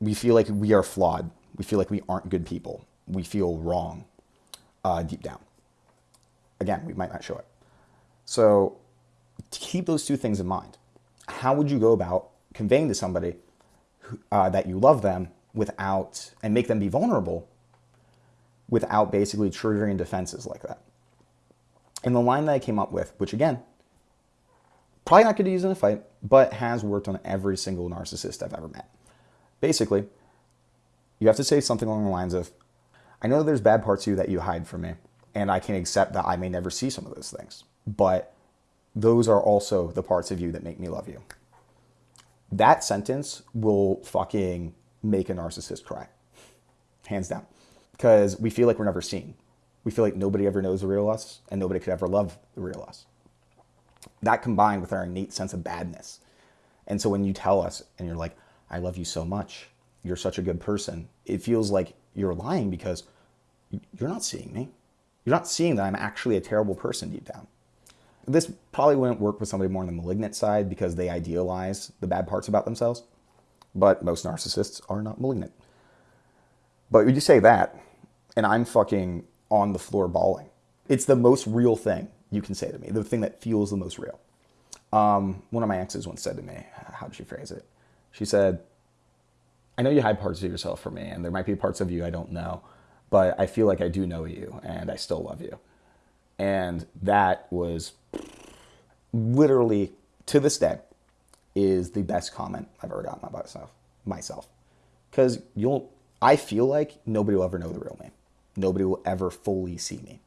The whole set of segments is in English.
we feel like we are flawed. We feel like we aren't good people. We feel wrong uh, deep down. Again, we might not show it. So keep those two things in mind. How would you go about conveying to somebody who, uh, that you love them without, and make them be vulnerable without basically triggering defenses like that? And the line that I came up with, which again, probably not good to use in a fight, but has worked on every single narcissist I've ever met. Basically, you have to say something along the lines of, I know there's bad parts of you that you hide from me, and I can accept that I may never see some of those things, but those are also the parts of you that make me love you. That sentence will fucking make a narcissist cry, hands down, because we feel like we're never seen. We feel like nobody ever knows the real us, and nobody could ever love the real us. That combined with our innate sense of badness. And so when you tell us and you're like, I love you so much, you're such a good person, it feels like you're lying because you're not seeing me. You're not seeing that I'm actually a terrible person deep down. This probably wouldn't work with somebody more on the malignant side because they idealize the bad parts about themselves. But most narcissists are not malignant. But would you say that, and I'm fucking on the floor bawling. It's the most real thing you can say to me, the thing that feels the most real. Um, one of my exes once said to me, how did she phrase it? She said, I know you hide parts of yourself from me, and there might be parts of you I don't know, but I feel like I do know you, and I still love you. And that was literally, to this day, is the best comment I've ever gotten about myself. Myself, because you'll, I feel like nobody will ever know the real me. Nobody will ever fully see me.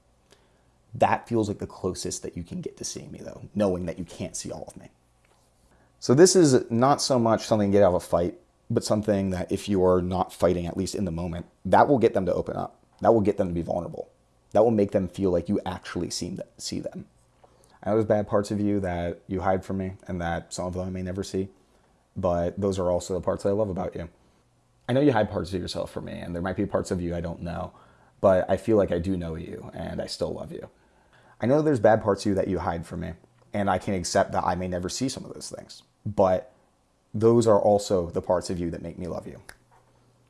That feels like the closest that you can get to seeing me, though, knowing that you can't see all of me. So this is not so much something to get out of a fight, but something that if you are not fighting, at least in the moment, that will get them to open up. That will get them to be vulnerable. That will make them feel like you actually see them. I know there's bad parts of you that you hide from me and that some of them I may never see, but those are also the parts that I love about you. I know you hide parts of yourself from me and there might be parts of you I don't know, but I feel like I do know you and I still love you. I know there's bad parts of you that you hide from me, and I can accept that I may never see some of those things, but those are also the parts of you that make me love you.